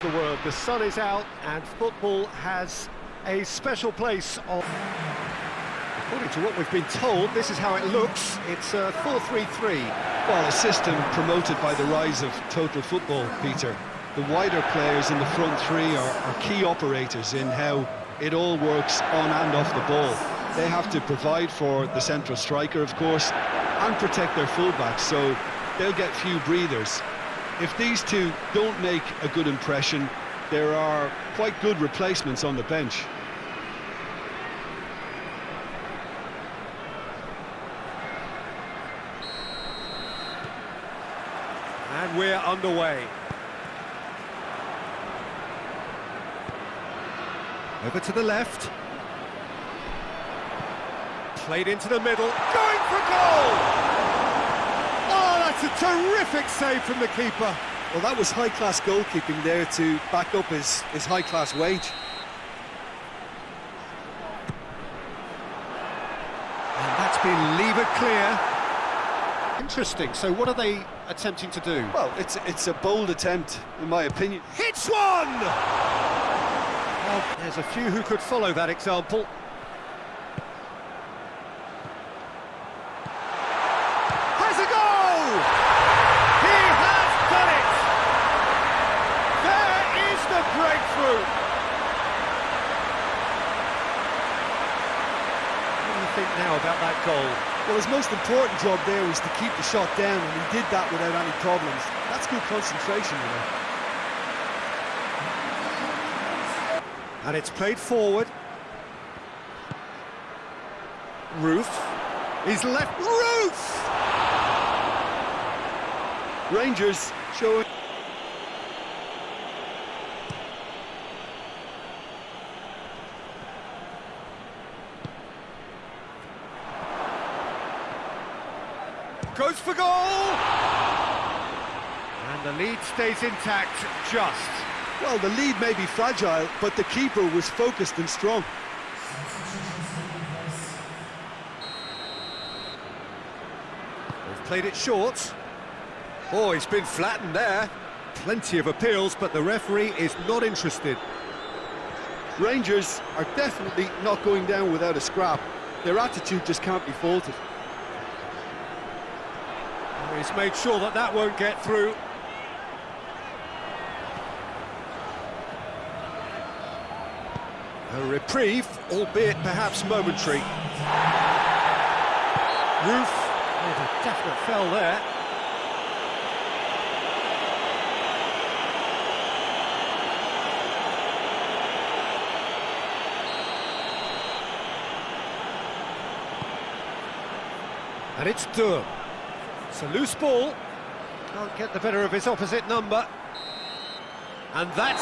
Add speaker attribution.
Speaker 1: the world. The sun is out and football has a special place on... According to what we've been told, this is how it looks. It's a 4-3-3.
Speaker 2: Well, a system promoted by the rise of total football, Peter. The wider players in the front three are, are key operators in how it all works on and off the ball. They have to provide for the central striker, of course, and protect their fullbacks, so they'll get few breathers. If these two don't make a good impression, there are quite good replacements on the bench.
Speaker 1: And we're underway. Over to the left. Played into the middle. Going for goal! That's a terrific save from the keeper.
Speaker 2: Well, that was high-class goalkeeping there to back up his, his high-class wage.
Speaker 1: And that's been levered clear. Interesting. So what are they attempting to do?
Speaker 2: Well, it's, it's a bold attempt, in my opinion.
Speaker 1: Hits one! Well, there's a few who could follow that example. Has a goal! He has done it! There is the breakthrough! What do you think now about that goal?
Speaker 2: Well, his most important job there was to keep the shot down, and he did that without any problems. That's good concentration, you know.
Speaker 1: And it's played forward. Roof. He's left. Roof!
Speaker 2: Rangers showing...
Speaker 1: Goes for goal! And the lead stays intact, just.
Speaker 2: Well, the lead may be fragile, but the keeper was focused and strong.
Speaker 1: They've played it short. Oh, he's been flattened there. Plenty of appeals, but the referee is not interested.
Speaker 2: Rangers are definitely not going down without a scrap. Their attitude just can't be faulted.
Speaker 1: He's made sure that that won't get through. A reprieve, albeit perhaps momentary. Roof, oh, there's a definite fell there. And it's Durham. It's a loose ball. Can't get the better of his opposite number. And that's...